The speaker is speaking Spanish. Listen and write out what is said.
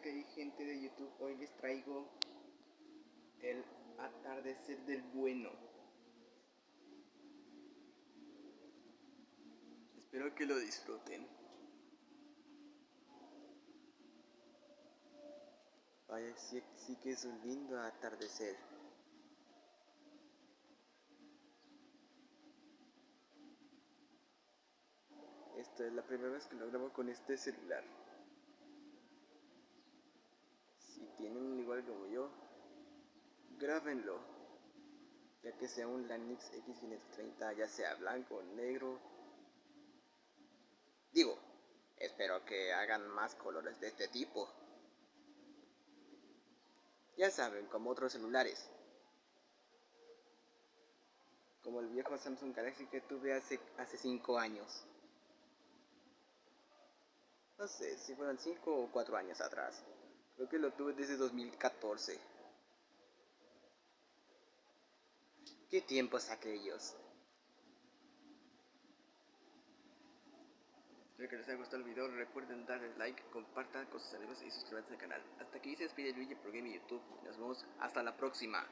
que hay gente de YouTube, hoy les traigo el atardecer del bueno. Espero que lo disfruten. Vaya, sí que es un lindo atardecer. Esta es la primera vez que lo grabo con este celular. Si tienen igual como yo, grábenlo. Ya que sea un Lanix X530, ya sea blanco o negro. Digo, espero que hagan más colores de este tipo. Ya saben, como otros celulares. Como el viejo Samsung Galaxy que tuve hace 5 años. No sé si fueron 5 o 4 años atrás. Creo que lo tuve desde 2014. ¿Qué tiempos aquellos? Espero que les haya gustado el video. Recuerden darle like, compartan con sus amigos y suscribirse al canal. Hasta aquí se despide Luigi por Game YouTube. Nos vemos hasta la próxima.